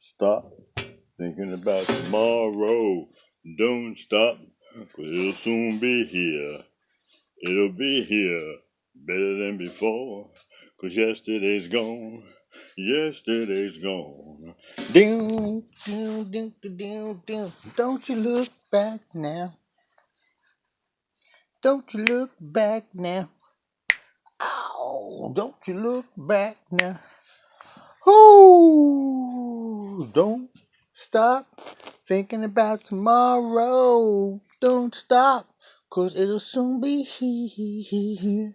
stop thinking about tomorrow. Don't stop, cause it'll soon be here. It'll be here better than before, cause yesterday's gone. Yesterday's gone. Down, down, down, down, down. Don't you look back now. Don't you look back now. Ow, don't you look back now. Ooh, don't stop thinking about tomorrow. Don't stop, cause it'll soon be here.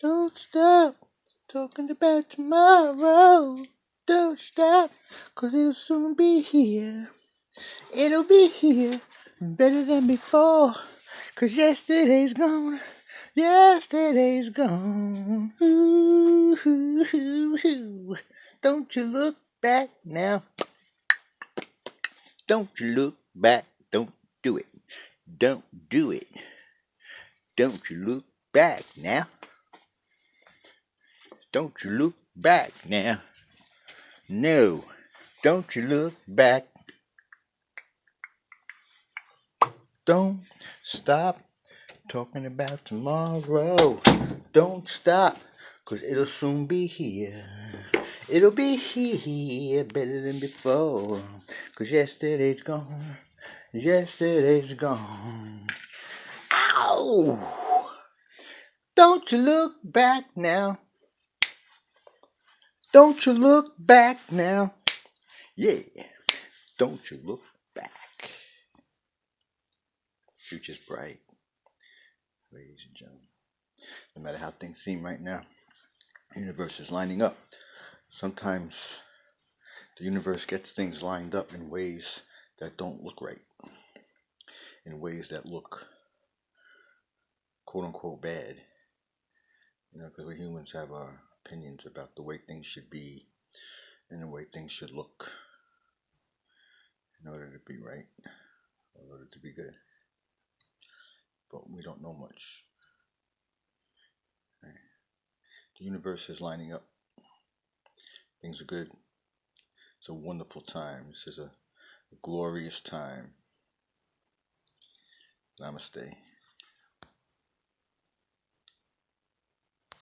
Don't stop talking about tomorrow. Don't stop, cause it'll soon be here. It'll be here better than before, cause yesterday's gone. Yesterday's gone. Ooh, ooh, ooh. Don't you look back now. Don't you look back. Don't do it. Don't do it. Don't you look back now. Don't you look back now. No. Don't you look back. Don't stop talking about tomorrow. Don't stop, cause it'll soon be here. It'll be here better than before. Cause yesterday's gone. Yesterday's gone. Ow! Don't you look back now. Don't you look back now. Yeah. Don't you look back. Future's bright. Ladies and gentlemen. No matter how things seem right now, universe is lining up. Sometimes the universe gets things lined up in ways that don't look right, in ways that look quote unquote bad. You know, because we humans have our opinions about the way things should be and the way things should look in order to be right, in order to be good. But we don't know much. Right? The universe is lining up. Things are good. It's a wonderful time. This is a glorious time. Namaste.